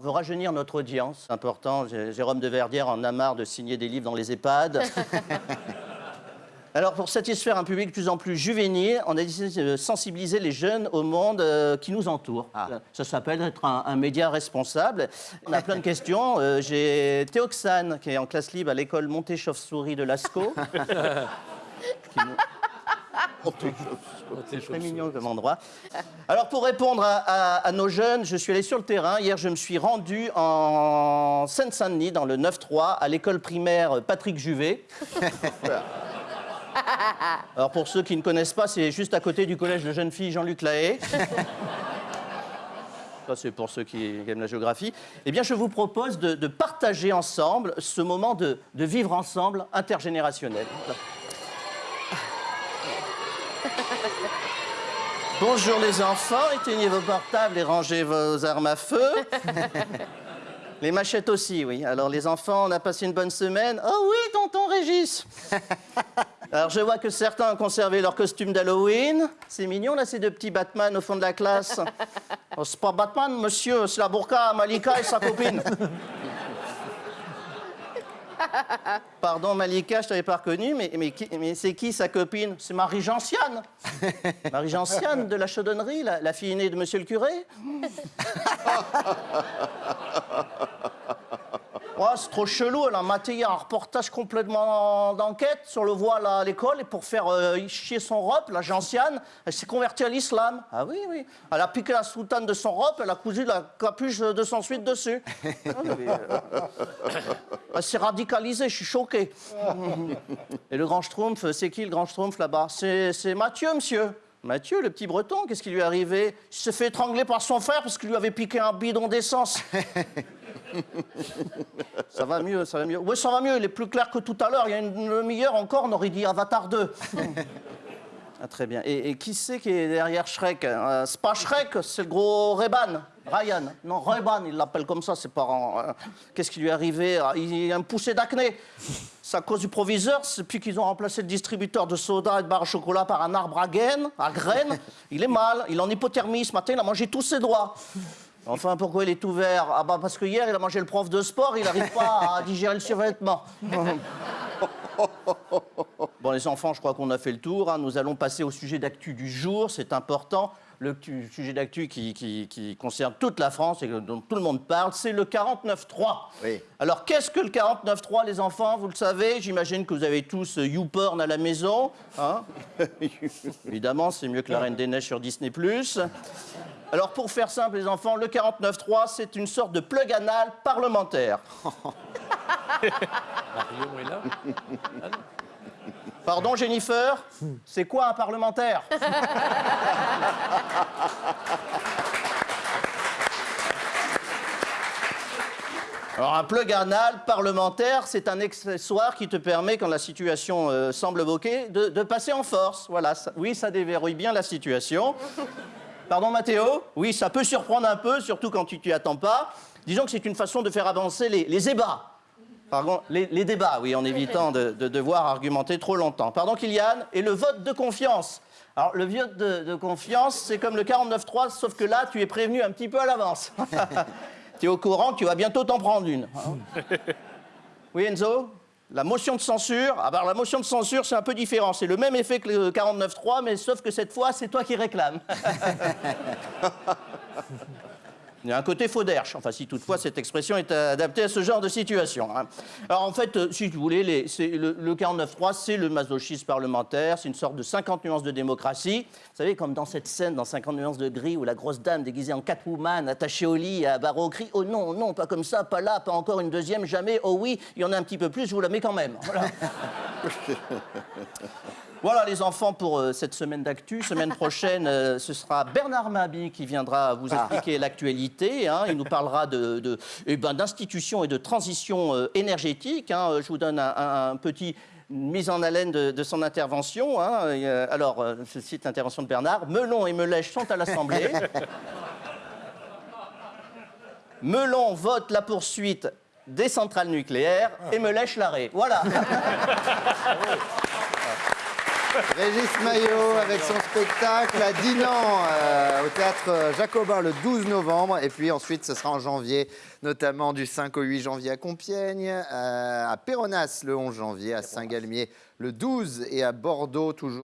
On veut rajeunir notre audience, c'est important. Jérôme de Verdière en a marre de signer des livres dans les EHPAD. Alors, pour satisfaire un public de plus en plus juvénile, on a décidé de sensibiliser les jeunes au monde euh, qui nous entoure. Ah. Ça s'appelle être un, un média responsable. On a plein de questions. Euh, J'ai Théoxane, qui est en classe libre à l'école Montée Chauve-souris de Lascaux. Qui C'est très mignon comme endroit. Alors, pour répondre à, à- à nos jeunes, je suis allé sur le terrain. Hier, je me suis rendu en Seine-Saint-Denis, dans le 9-3, à l'école primaire Patrick Juvet. Alors, pour ceux qui ne connaissent pas, c'est juste à côté du collège de jeunes filles Jean-Luc Lahaye. Ça, c'est pour ceux qui aiment la géographie. Eh bien, je vous propose de, de partager ensemble ce moment de, de vivre ensemble intergénérationnel. Bonjour les enfants, éteignez vos portables et rangez vos armes à feu. Les machettes aussi, oui. Alors les enfants, on a passé une bonne semaine. Oh oui, tonton Régis. Alors je vois que certains ont conservé leur costume d'Halloween. C'est mignon là, ces deux petits Batman au fond de la classe. Oh, c'est pas Batman, monsieur, c'est la burqa Malika et sa copine. Pardon Malika, je t'avais pas reconnu, mais, mais, qui- mais c'est qui sa copine? C'est Marie Gentiane. Marie Gentiane de la chaudonnerie, la, la fille aînée de monsieur le curé? Ouais, c'est trop chelou. Elle a maté hier un reportage complètement d'enquête sur le voile à l'école et pour faire euh, chier son robe, la gentiane, elle s'est convertie à l'islam. Ah oui, oui. Elle a piqué la soutane de son robe, elle a cousu la capuche de son suite dessus. Euh, Elle s'est radicalisée, je suis choqué. Et le grand schtroumpf, c'est qui le grand schtroumpf là-bas? C'est c'est Mathieu, monsieur. Mathieu, le petit breton, qu'est-ce qui lui est arrivé? Il s'est fait étrangler par son frère parce qu'il lui avait piqué un bidon d'essence. Ça va mieux, ça va mieux. Oui, ça va mieux, il est plus clair que tout à l'heure. Il y a une demi-heure encore, on aurait dit Avatar 2. Ah, très bien. Et, et qui c'est qui est derrière Shrek Euh, C'est pas Shrek, c'est le gros Reban. Ryan. Non, Reban, il l'appelle comme ça, ses parents. Euh, Qu'est-ce qui lui est arrivé? Ah, Il a un poussé d'acné. C'est à cause du proviseur, c'est depuis qu'ils ont remplacé le distributeur de soda et de barres au chocolat par un arbre à graines. À graines. Il est mal, il est en hypothermie. Ce matin, il a mangé tous ses doigts. Enfin, pourquoi il est tout vert Ah bah parce que hier, il a mangé le prof de sport, il n'arrive pas à digérer le survêtement. Bon, les enfants, je crois qu'on a fait le tour. hein. Nous allons passer au sujet d'actu du jour. C'est important. Le sujet d'actu qui, qui- qui concerne toute la France et dont tout le monde parle, c'est le 49.3. Oui. Alors, qu'est-ce que le 49.3, les enfants? Vous le savez J'imagine que vous avez tous euh, YouPorn à la maison. hein? Évidemment, c'est mieux que La Reine des Neiges sur Disney+. Alors, pour faire simple, les enfants, le 49.3, c'est une sorte de plug anal parlementaire. Marion est là Pardon, Jennifer C'est quoi un parlementaire? Alors, un plug anal parlementaire, c'est un accessoire qui te permet, quand la situation euh, semble bloquée, de, de passer en force. Voilà, ça- oui, ça déverrouille bien la situation. Pardon, Mathéo Oui, ça peut surprendre un peu, surtout quand tu t'y attends pas. Disons que c'est une façon de faire avancer les, les ébats. Pardon, les, les débats, oui, en évitant de, de devoir argumenter trop longtemps. Pardon, Kylian Et le vote de confiance. Alors, le vote de, de confiance, c'est comme le 49-3, sauf que là, tu es prévenu un petit peu à l'avance. tu es au courant tu vas bientôt t'en prendre une. hein. Oui, Enzo? La motion de censure Ah, alors, la motion de censure, c'est un peu différent. C'est le même effet que le 49-3, mais sauf que cette fois, c'est toi qui réclames. Il y a un côté faux d'herche, enfin si toutefois cette expression est adaptée à ce genre de situation. hein. Alors en fait, euh, si vous voulez, le, le 49.3, c'est le masochisme parlementaire, c'est une sorte de 50 nuances de démocratie. Vous savez, comme dans cette scène, dans 50 nuances de gris, où la grosse dame déguisée en Catwoman, attachée au lit, à barreau au cri, oh non, non, pas comme ça, pas là, pas encore une deuxième, jamais, oh oui, il y en a un petit peu plus, je vous la mets quand même. Voilà. Voilà les enfants pour euh, cette semaine d'actu. Semaine prochaine, euh, ce sera Bernard Mabi qui viendra vous expliquer l'actualité. hein. Il nous parlera de, de- eh ben, d'institutions et de transition euh, énergétique. hein. Je vous donne un, un- un petit mise en haleine de, de son intervention. hein. Alors, je cite l'intervention de Bernard. Melon et Melèche sont à l'Assemblée. Melon vote la poursuite des centrales nucléaires et Melèche l'arrêt. Voilà. Régis Maillot avec son spectacle à Dinan euh, au théâtre Jacobin le 12 novembre. Et puis ensuite, ce sera en janvier, notamment du 5 au 8 janvier à Compiègne, euh, à Péronas le 11 janvier, à Saint-Galmier le 12 et à Bordeaux toujours.